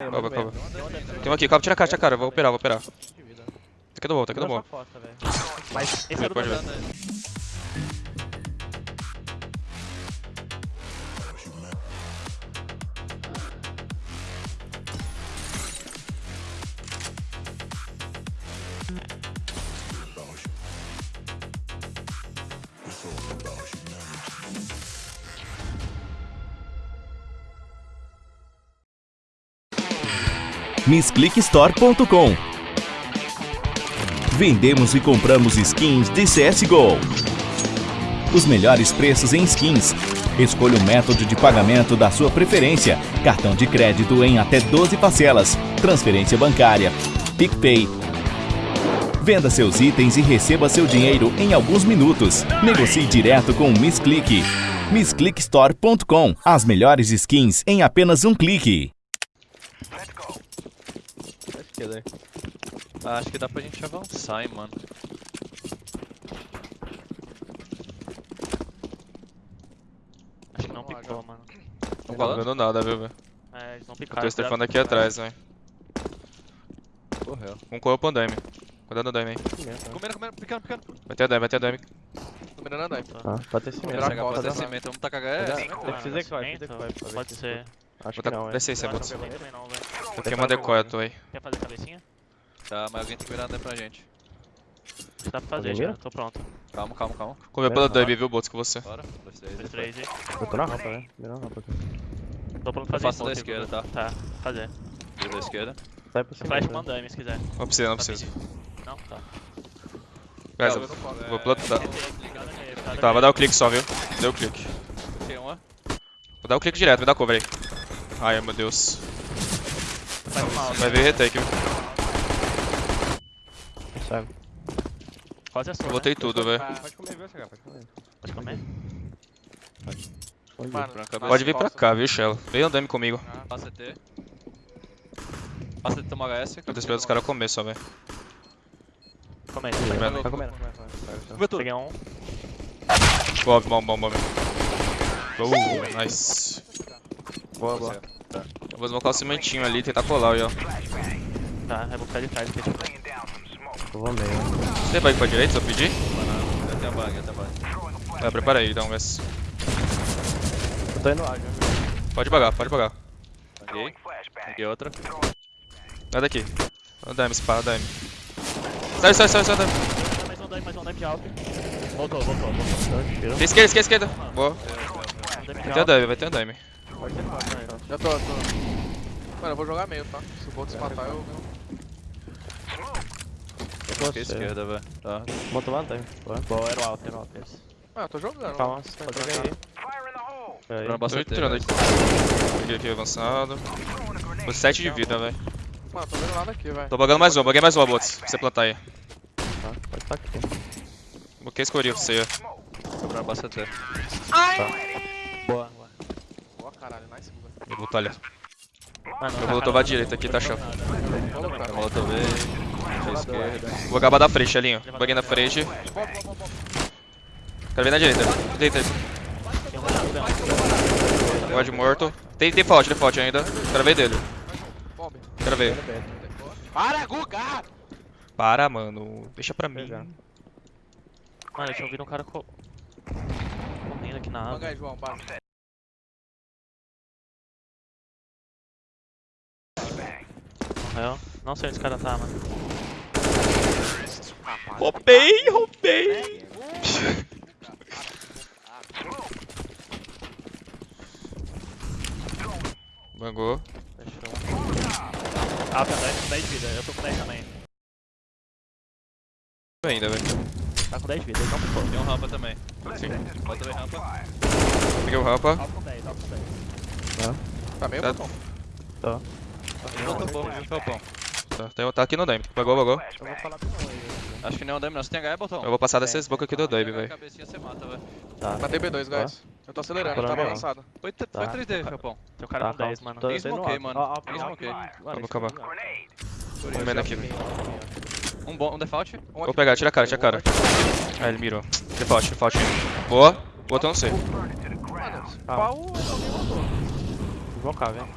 Calma, calma. Tem um aqui, calma, tira a cara, tira a cara. Vou operar, vou operar. Tá aqui do bom, tá aqui do bom. Mas esse é do MissClickStore.com Vendemos e compramos skins de CSGO. Os melhores preços em skins. Escolha o método de pagamento da sua preferência. Cartão de crédito em até 12 parcelas. Transferência bancária. PicPay. Venda seus itens e receba seu dinheiro em alguns minutos. Negocie direto com o MissClick. MissClickStore.com As melhores skins em apenas um clique. Aí. Ah, acho que dá pra gente avançar, hein, mano. Acho que não picou, mano. Não tá vendo nada, viu, velho? É, eles não Eu picaram. tô estefando aqui atrás, velho. Correu. Um corpo pro Daime. Cuidado no Daime aí. Comendo, comendo, picando, picando. Vai ter a Daime, vai ter a Daime. Comendo a Daime. Ah, pode ter cimento. Pode dar- cimento, vamos tacar HS. Ser que vai, que Pode se ser. Acho que não, é. isso aí, Eu Eu tenho uma decoy, tu aí. Quer fazer cabecinha? Tá, mas alguém tem que virar a Daime pra gente. Dá pra fazer já, tô pronto. Calma, calma, calma. Comeu pela? Daime, viu, bots, com você. Bora. Dois, três, Dois, três e. Eu tô na rampa, né? Vira na rampa aqui. Tô pronto Eu fazer faço da esquerda, Gugu. Tá, fazer. Vira da esquerda. Sai pro Flash cimento. né? mandame se quiser. Não precisa, não precisa. Não? Tá. Guys, eu vou é- plantar. Ligado Tá, vai dar o clique só, viu? Deu o clique. Tem uma. Vou dar o clique direto, vai dar cover aí. Ai, meu Deus. Vai ver retake, viu? Sai. Quase a sua. Eu né? botei tudo, velho. Pode comer, viu, chegar? Pode comer. Pode comer? Pode Mano, ir. Pode vir pra cá, viu, Shell? Vem andando comigo. Passa CT. Passa CT, toma HS. Eu tô esperando os caras comer só, velho. Comendo. Tá comendo, comendo, comendo. Comeu tudo. Peguei um. Bob, bom, bom, bom. Uh, nice. Boa, boa. Eu vou smocar o cimentinho ali e tentar colar aí, ó. Tá, eu vou ficar de trás aqui. tipo. Eu vou meio. Você vai pra direita se eu pedir? Banana. Até a bag, até a bag. Vai, prepara aí, dá um S. Eu tô indo ágil. Pode pagar, pode pagar. Peguei. Peguei outra. Sai daqui. Ó, Dime, espada, Dime. Sai, sai, sai, sai, Dime. Mais um dano, mais um dano de alto. Voltou, voltou, voltou. Então, esquerda, esquerda, esquerda. Boa. Um de Vai ter alto. Dime, vai ter a Dime. Pode ter né? Já tô, tô. Mano, eu vou jogar meio, tá? Se o Boltz matar, eu. Peguei esquerda, velho. Tá. Botou lá, tem. Boa. Era o alto, era o alto esse. Ah, eu tô jogando. Calma, Pode pode jogar jogar aí. Tô Tô bastante tirando aqui. Peguei aqui avançado. Tô 7 de vida, velho. Mano, tô vendo nada aqui, velho. Tô bagando mais um, baguei mais um, bots. Pra você plantar aí. Tá, pode estar aqui. Bloqueei escuri pra você. ó. Quebrando bastante CT. Boa, boa. Boa, caralho, nice, Guga. Eu vou talhar. Mano, Eu vou tomar a direita aqui, tá chão. Esquerda. Vou acabar da frente, Alinho. Baguei na frente. Quero ver na direita. Direita. Guard morto. Tem, tem fault, tem fault ainda. Quero ver dele. Ver. Para, Guga! Para, mano. Deixa pra mim. Pegar. Mano, eu tinha ouvido um cara co... correndo aqui na água. Morreu. Não sei onde esse cara tá, mano. Roubei, roubei. Bangou. Fechou. Ah, tá 10, 10 de vida. Eu tô com 10 também. Ainda, velho. Tá com 10 de vida, ele não ficou. Tem um rampa também. Sim. Bota também rampa. Peguei o rampa. Alto com 10, alto com 10. Tá meio Tá. botão. Tá. Voltou um pouco, viu, Felpão? Tá, tem- tá aqui no Dime. Bagou, bagou. Eu vou falar com. Acho que nem é um dame não. Você tem H, botão? Eu vou passar dessas bocas aqui do Dime, velho. Cabecinha você mata, velho. Tá. Matei B2, guys. Eu tô acelerando, Tô não. avançado. Foi, foi Tá. 3D, Felpão. Tem um cara Tá, com 10, calma. mano. Tô- tô smoke aí, alto. mano. Ó, ó, Tem ó, smoke aí. mano, Calma, esse calma. aqui, velho. Um, bom, um default. Um Vou pegar, tira a cara, tira a cara. Ah, ele mirou. Default, default. Boa. Botou, não sei. Mano, Ah. pau, matou. Invocar, velho.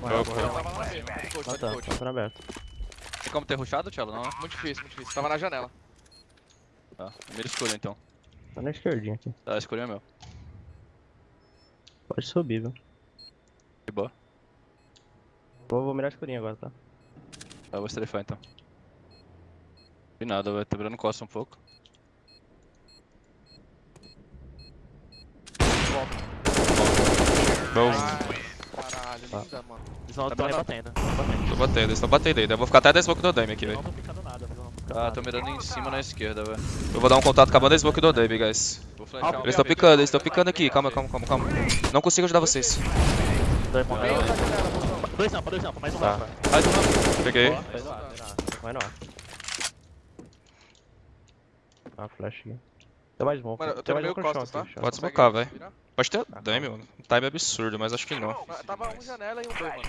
Morreu, Ah tá, coach. tá por aberto. Tem como ter rushado, Tchelo? Não? Muito difícil, muito difícil. Tava na janela. Tá. Mira escuro então. Tá na esquerdinha aqui. Tá, escurinho é meu. Pode subir, viu? De boa. Vou, vou mirar a escurinha agora, tá? Tá, vou estrefar então. Vi nada, vai. Tá virando costa um pouco. Bom. Ai, Tá. mano. Eles não Tá estão rebatendo. rebatendo. Tô batendo, eles estão batendo ainda. Eu vou ficar até da smoke do Dame aqui, velho. não não Ah, tô mirando em cima na esquerda, velho. Eu vou dar um contato com a smoke do Dame, guys. Vou flashar um Eles estão picando, eles estão picando aqui. Calma, calma, calma, calma. Não consigo ajudar vocês. Dois botão. Dois rampa, dois rampa, mais um Tá. Mais uma. Peguei. Vai no ar, vai no ar. Ah, flash aqui. Tem mais smoke. Mano, eu tô Tem no meio smoke no chão costas, tá? Pode smocar, velho. Pode ter Dame, mano. Um time absurdo, mas acho que não. Mas Tava um janela e um B, mano.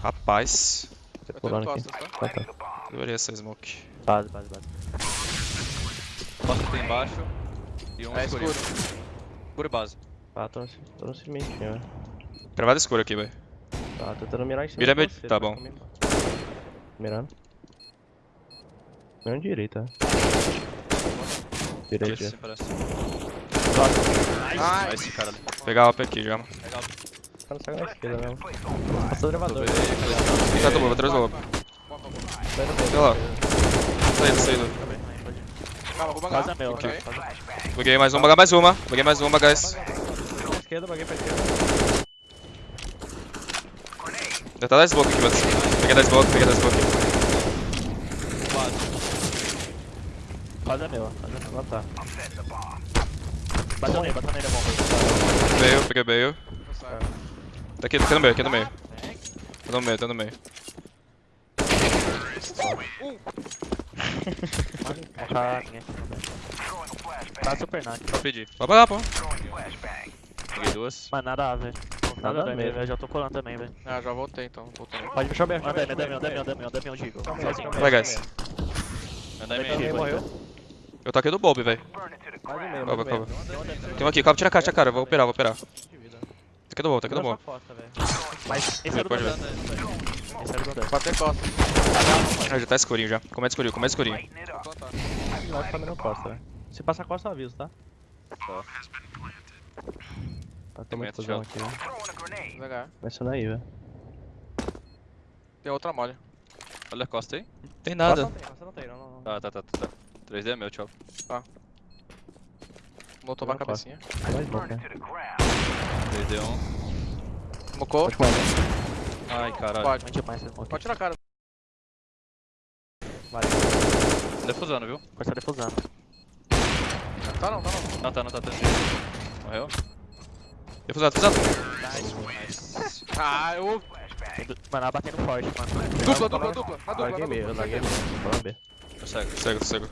Rapaz. Tô Eu tô pulando aqui. costas, tá? Tá, tá. Deveria ser smoke. Base, base, base. Costa tem embaixo. E um É escuro. Escuro e base. Tá, tô no, tô no cimentinho, velho. Travada escura aqui, velho. Tá, tentando mirar em cima Mira você, tá vai bom. comigo. Mirando. Mirando direita. Direita. Esse sim parece. Ai, Nice, cara ali. Pegar a OP aqui já. mano. Tá no saco na esquerda mesmo. Passou o elevador. Vendo. Tá do lobo, atrás do lobo. Boa, boa, boa. Sai do meio. Sei lá. Saída, saída. Calma, vou meu. Aí. quase- Buguei mais uma, bagar mais uma. Buguei mais uma, guys. Pra esquerda, baguei pra esquerda. Já tá da smoke aqui, mano. Peguei da smoke, peguei da smoke. Quase é meu. Quase é meu. Ah, tá. Bateu nele, bateu nele, é bom. Meio, peguei meio. Eu. Tá aqui, tá aqui no meio, aqui no meio. Tá no meio, tá no meio. Tá, ninguém. Tá super nice. Só pedir. Vai pagar, pô. Peguei duas. Mas nada A, velho. Nada Nada A, mesmo. velho. Já tô colando também, velho. Ah, já voltei então. Voltei. Pode Deixa eu ver, deixa eu Anda ver. aí, Damião, Damião, Damião, Damião, Damião, Gigo. Vai, guys. Anda. Eu velho. Mais um meio, Calma, mais um calma. meio. Tem um aqui, calma, tira a caixa, cara. Vou operar, vou operar. Tá aqui do Bob, tá aqui do Bob. costa, velho. Mas esse era o Pode ver. Damião. Esse era o Damião. Bater costa. Ah, já tá escurinho já. Começa escurinho, começa escurinho. Não, tá mirando costa, velho. Se passar costa, eu aviso, tá? Tá. Tá, tem muito fusão aqui, velho. Devagar. Começando aí, velho. Tem outra mole. Olha a costa aí. Tem Costa nada. não tem, costa não tem, não, não. não. Tá, tá, tá, tá. Tá. 3D é meu, tchau. Motou pra Não, costa. cabecinha. Tem mais smoke, né? 3D 1. Mocou. Pode mandar. Ai, caralho. Pode. Pode tirar a cara. Defusando, viu? Pode estar defusando. Tá não, tá não. Não, tá, não tá. tá. Morreu? Defusado, defusado. Ah, eu... Tem du- Mano, ela batendo forte, mano. Dupla, dupla, dupla. Na dupla, Larguei na meio, dupla. larguei meio. Vamos ver. Consegue. Cego, cego.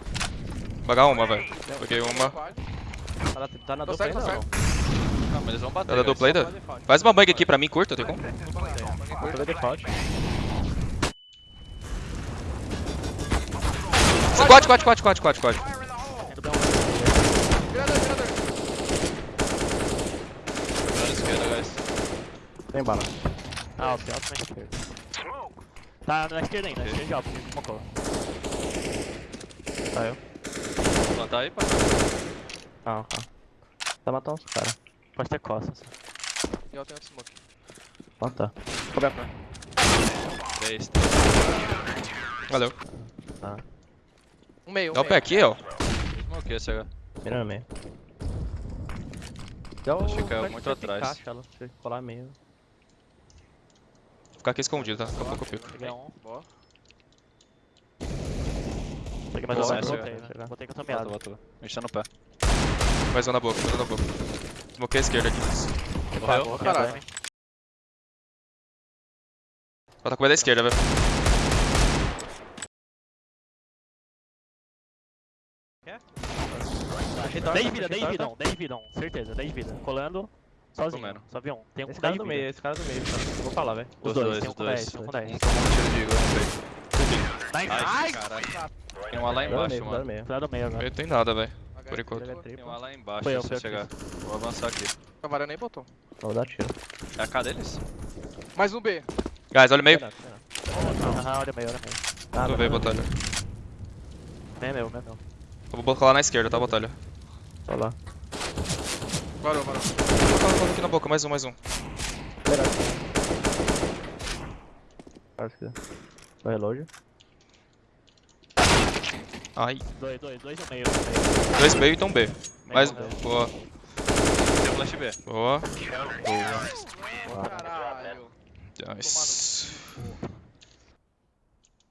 Pagar uma, velho. Peguei uma. Tá na, tá na dupla ainda não? Não, mas eles vão bater. Tá da guys. dupla ainda? Faz uma bang aqui pra mim, curta, tem como? Tô vendo default. Squad, squad, squad, squad, squad, squad. Virador, virador. Tá na esquerda, guys. Tem bala. Ah, alto, alto na esquerda. Tá na esquerda ainda, na esquerda de alto, mocou. Saiu. Plantar aí, pai. Calma, calma. Tá matando os caras. Pode ter costas. E eu tenho outro smoke. Planta. Coberto. 3. Valeu. Tá. Um meio, um Dá o pé meio. aqui, ó. Smoke esse agora. Mirando meio. Dá o Acho que caiu muito atrás. Ela, se colar meio. Vou ficar aqui escondido, tá? Daqui a pouco eu fico. Peguei um. Boa. Peguei mais um. Voltei, essa, né? com a Volta, tomeada. volta. A gente tá no pé. Mais um na boca, mais um na boca. Smokei a esquerda aqui. Morreu? Boa, Caralho. Ela tá com o meio da esquerda, velho. Achei 10 vida, 10 vida, 10 vida, certeza, 10 vida. Colando sozinho, Comendo. só vi um. Tem um Esse com cara 10 do vida. meio, esse cara do meio. Tá? Vou falar, velho. Os Os dois, dois, tem um com dois. 10, tem um com 10. Um tomou um tiro de igor no peito. Nice. Ai, caralho. Tem uma lá Dá embaixo, meio, dá no mano. meio. Tá no meio agora. Não tem nada, velho. Por enquanto. Tem uma lá embaixo, Foi eu, se eu chegar. Vou avançar aqui. A vara nem botou. Vou dar tiro. É a K deles? Mais um B. Guys, olha o meio. Aham, olha meio, olha meio. Ah, Tu veio, Batalha. Meio é meu, meio é meu. Eu vou colar na esquerda, tá, Batalha? Tô lá. Varou, varou. Vou aqui na boca, mais um, mais um. Quase que. Tô reload. Ai, Dois, dois, dois no meio, dois meio, então B. Meio Mais. Boa, Tem flash B. boa. Caralho. Nice.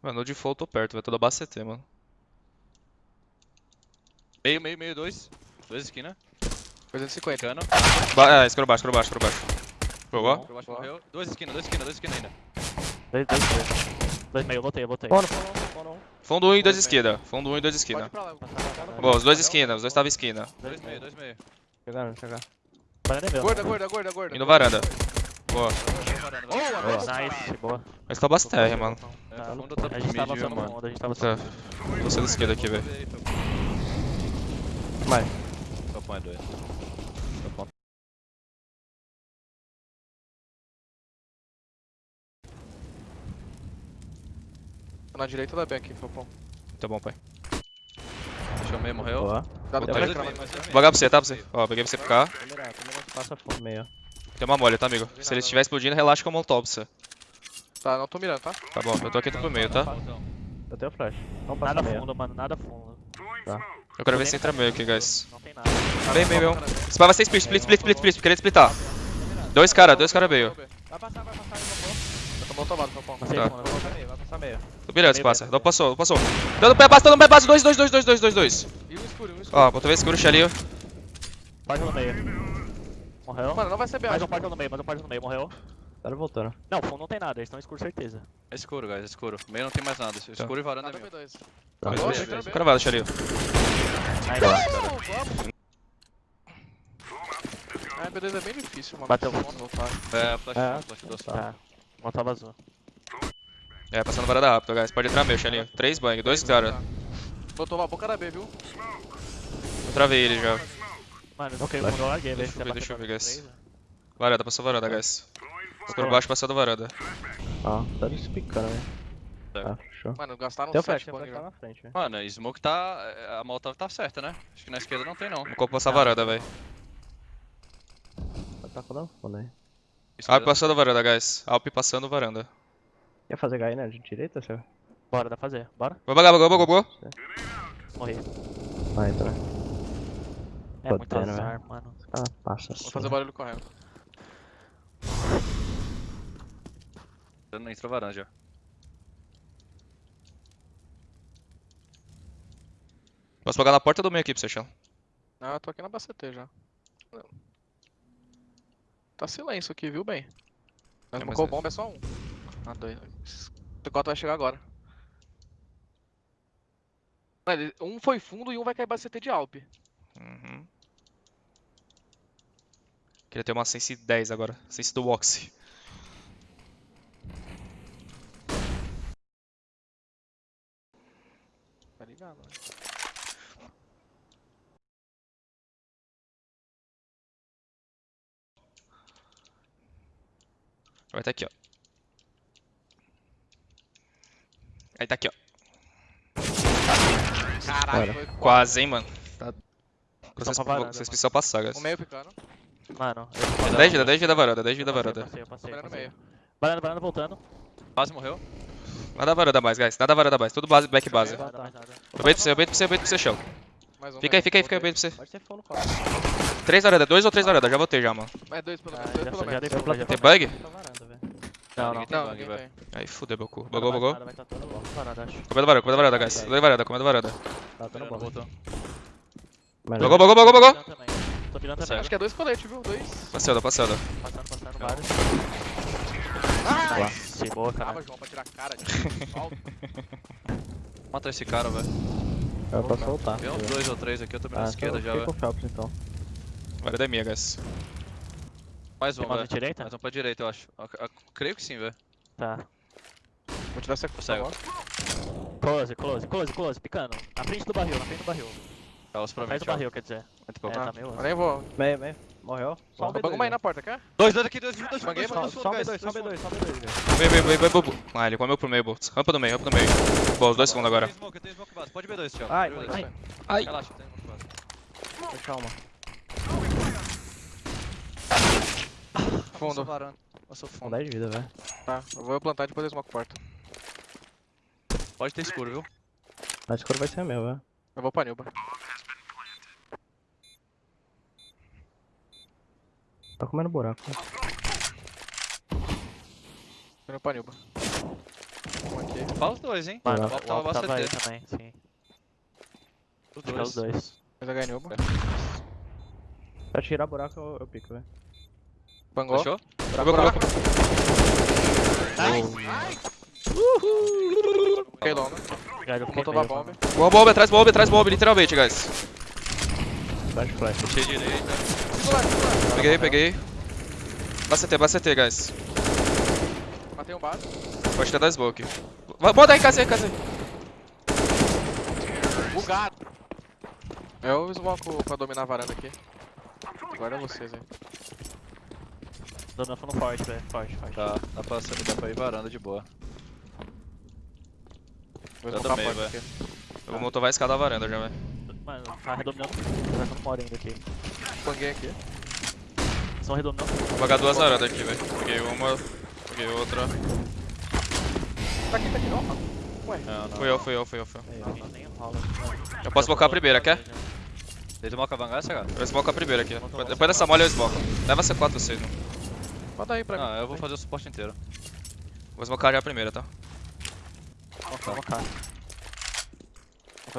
Mano, no default eu tô perto, vai tudo abaixo CT, mano. Meio, meio, meio, dois. Dois esquina. 250. Cano. Ba é, escuro baixo, escuro baixo, escuro baixo. Boa. Por baixo morreu. Dois esquina, dois esquina, dois esquina ainda. Dois, dois meio. Dois meio, eu voltei, eu voltei. Pô, Fundo 1 um e 2 esquina. Fundo 1 um e 2 esquina. Bom, os dois esquina, os dois estavam esquina. 2 meio, 2 meio. Chegaram, chegaram. É né? Gorda, gorda, gorda, gorda. Indo varanda. Boa. Boa, nice, boa. Mas tá bastante, tá mano. É, a gente mano. a gente tava avançando. Tá. Vou esquerda aqui, velho. Vai. Top mais dois. Na direita da B aqui, Fopão. Tá bom, pai. Fechou meio, morreu. Boa. Dá Vou pra dois Vou pagar pra você, tá? Pra você. Ó, peguei pra você ficar. Passa fundo meio. Tem uma molha, tá, amigo? Se ele estiver explodindo, relaxa com o molotov pra você. Tá, não tô mirando, tá? Tá bom, eu tô aqui pro meio, tá? Eu tenho flash. Não passa Nada meio. fundo, mano, nada fundo. Eu quero ver se entra meio aqui, guys. Não tem nada. Bem, bem, bem. Spy vai ser split, split, split, split, split. Queria splitar. Dois cara, dois cara meio. Vai passar, vai passar, eu tô bom tomado, Tá. fundo. Vai passar meio, vai passar meio. Beleza, Meio passa. Não passou, passou. Dando pé, passa, dando pé, passa. Dois, dois, dois, dois, dois, dois, dois. E um escuro, um escuro. Ó, bota vez escuro, xalinho. Página no meio. Morreu. Mano, não vai ser B, Mais um página no meio, mais um página no meio, morreu. Cara voltando. Não, fundo não tem nada, eles estão escuro, certeza. É escuro, guys, é escuro. Meio não tem mais nada. É escuro tá. e varanda tá, é meio. Tá, tá. Cravado, xalinho. Tá. Ah, B2 é bem difícil, mano. Bateu. É, é, flash, flash do assado. Tá, uma tava azul. É, passando varanda rápido, guys. Pode entrar meio, Xelinho. Três bang, dois cara. Botou a boca da B, viu? Eu travei ele já. Mano, ok, eu larguei, Deixa velho. eu ver, deixa eu ver, guys. Né? Varanda, passou varanda, guys. Escuro baixo, passando varanda. Ó, tá despicando, velho. Tá. Ah, fechou. Mano, gastaram Tem o 7 flash, tem o bang, velho. na frente, velho. Mano, Smoke tá. A Molotov tá certa, né? Acho que na esquerda não tem, não. Vou passar varanda, velho. Tá falando fundo aí. Alp passando varanda, guys. Alp passando varanda. Quer fazer né? De direita, seu? Bora, dá pra fazer. Bora. Vou bagar, bagou, bagou, bagou. Morri. Ah, entra. É muito Podendo, azar, mano. Ah, passa Vou assim. fazer barulho correndo. Não entrou varanda já. Posso pagar na porta do meio aqui pra você, Chão. Ah, eu tô aqui na BCT já. Tá silêncio aqui, viu, bem? Mas É, mas é, é- bomba é só um. Ah, dois. O T4 vai chegar agora. Um foi fundo e um vai cair BCT de Alp. Uhum. Queria ter uma Sense 10 agora. Sense do Oxy. Tá ligado, né? Vai tá aqui, ó. Aí tá aqui, ó. Caralho, foi Quase, hein, mano. Tá... Vocês, pra varanda, vocês mano. precisam passar, guys. O meio ficando. Mano, 10 vida, 10 vida varanda, 10 vida eu varanda. eu passei, eu passei, eu passei. meio. Varanda, varanda voltando. Quase morreu. Nada varanda mais, guys. Nada varanda mais. Tudo base, back base. Eu baito pra você, eu baito pra você, eu baito pra você, chão. Mais um. Fica aí, fica aí, fica aí, eu baito pra você. Pode ser fundo, cara. 3 varanda, 2 ou 3 varanda? Já voltei já, mano. Mais dois pelo Ah, menos, dois já, pelo menos. Tem bug? Não, não. não bug. Aí fudeu, Boku. Bugou, bugou. Vai. Tá comendo varada, comendo varada, guys. Comendo varada, comendo varada. Tá dando bom. Bugou, bugou, bugou, bugou. Tô virando também. Tá acho que é dois coletes, viu? Dois. Passada, passada. Passando, passando, vários. Ah, boa, cara. João, pra tirar a cara de Mata esse cara, velho. É pra soltar. Tem uns dois ou três aqui, eu tô na esquerda já, velho. Vai é minha, guys. Mais um, Tem mais velho. um direita? Mais um pra direita, eu acho. Eu- eu Creio que sim, velho. Tá. Vou tirar essa Consegue. Close, close, close, close, picando. Na frente do barril, na frente do barril. Elas pra mim, do barril, quer dizer. Muito É, bom. tá meio... Eu nem vou. Meio, meio. Morreu. Só um Bangu B2. uma aí né? na porta, quer? Dois, dois aqui, dois, dois, dois, Banguei, dois, Só, dois, só dois, B2, só dois, B2, só B2. velho. Vem, vem, vem, vem, vem. Ah, ele comeu pro meio, Boltz. Rampa do meio, rampa do meio. Boa, os dois segundos agora. Tem smoke, tem smoke base. Pode B2, Thiago. Ai, Pode B2. ai. Relaxa, tem smoke base. Calma. Fundo. varanda. Passou fundo. 10 de vida, velho. Tá, eu vou plantar e depois eu smoke porta. Pode ter escuro, viu? A escuro vai ser meu, velho. Eu vou pra Nilba. Tá comendo buraco. Indo pra Nilba. Um aqui. Fala os dois, hein? Mano, O uma tava aí CT. também, sim. Os é os dois. dois. Mas H Nilba. Pra tirar buraco, eu, eu pico, velho. Bangou. Fechou? Buraco. Fiquei long, né? Fiquei Botou meio, a bomba. Boa bomba, atrás bomba, atrás bomba, literalmente, guys. Flash, flash. Fechei direita. Peguei, peguei. Basta CT, guys. Matei um base. Pode ter da smoke. Vai- Bota aí, casa aí, casa aí. Bugado. Eu smoke pra dominar a varanda aqui. Agora é vocês aí. Dando fundo forte, velho. Forte, forte. Tá, dá pra, dá pra ir varanda de boa. Vou Eu smocar a também, aqui. Eu vou motovar a escada da varanda já, velho. Mano, tá redominando. Tá dando mora ainda aqui. Banguei aqui. São redominando. Vou pagar duas varandas aqui, velho. Peguei uma, peguei outra. Tá aqui, tá aqui. Ó, Não, não. Fui eu, fui eu, fui eu, fui eu. Não. Eu posso blocar a primeira, quer? Tem smoke avangar, cara? Eu smoke a primeira aqui. Depois- dessa molha eu smoke. Leva C4 vocês, não. Aí pra mim. Não, eu vou fazer o suporte inteiro. Vou smocar já a primeira, tá? Vamos cá. Vou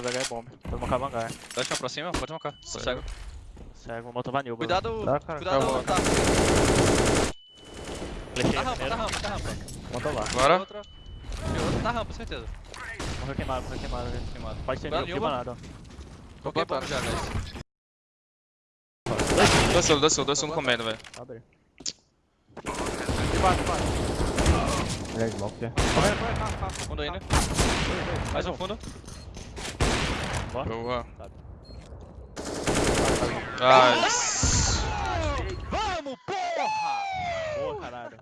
fazer H bomb. Vou mocar vanguard. Pode ir pra cima, pode smocar. Tô cego. Cego, vou motor vanil. Cuidado, Dá, cara. cuidado, vou. tá. Flechei Tá rampa, tá rampa, tá rampa. Monta lá. Bora. Outra. Tem outra, tá rampa, certeza. Morreu queimado, morreu queimado, velho. Queimado. Pode ser Nilma. queima nada. Coloquei bomba já, guys. Dois segundos, dois dois comendo, velho. Abre. Debaixo. Ele é smoke, velho. Fundo ainda. Mais um fundo. Boa. Nice. Vamos, porra! Boa, caralho.